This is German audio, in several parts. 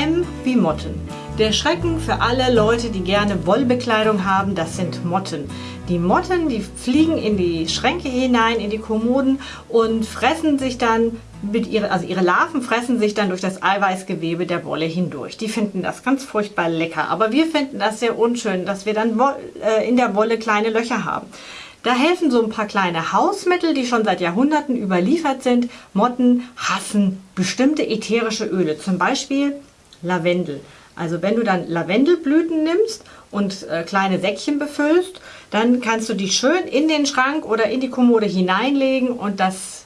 M wie Motten. Der Schrecken für alle Leute, die gerne Wollbekleidung haben, das sind Motten. Die Motten, die fliegen in die Schränke hinein, in die Kommoden und fressen sich dann mit ihre, also ihre Larven fressen sich dann durch das Eiweißgewebe der Wolle hindurch. Die finden das ganz furchtbar lecker, aber wir finden das sehr unschön, dass wir dann äh, in der Wolle kleine Löcher haben. Da helfen so ein paar kleine Hausmittel, die schon seit Jahrhunderten überliefert sind. Motten hassen bestimmte ätherische Öle, zum Beispiel Lavendel. Also wenn du dann Lavendelblüten nimmst und äh, kleine Säckchen befüllst, dann kannst du die schön in den Schrank oder in die Kommode hineinlegen und das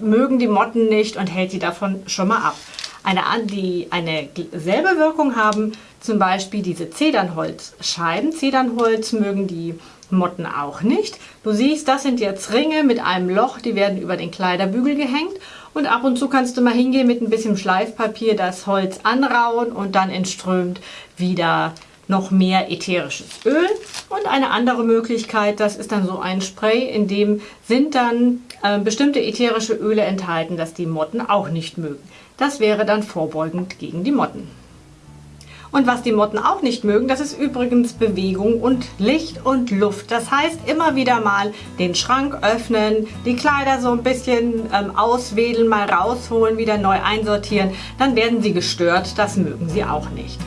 mögen die Motten nicht und hält die davon schon mal ab. Eine, die eine selbe Wirkung haben zum Beispiel diese Zedernholzscheiben. Zedernholz mögen die Motten auch nicht. Du siehst, das sind jetzt Ringe mit einem Loch, die werden über den Kleiderbügel gehängt und ab und zu kannst du mal hingehen mit ein bisschen Schleifpapier das Holz anrauen und dann entströmt wieder noch mehr ätherisches Öl. Und eine andere Möglichkeit, das ist dann so ein Spray, in dem sind dann äh, bestimmte ätherische Öle enthalten, das die Motten auch nicht mögen. Das wäre dann vorbeugend gegen die Motten. Und was die Motten auch nicht mögen, das ist übrigens Bewegung und Licht und Luft. Das heißt, immer wieder mal den Schrank öffnen, die Kleider so ein bisschen ähm, auswedeln, mal rausholen, wieder neu einsortieren. Dann werden sie gestört. Das mögen sie auch nicht.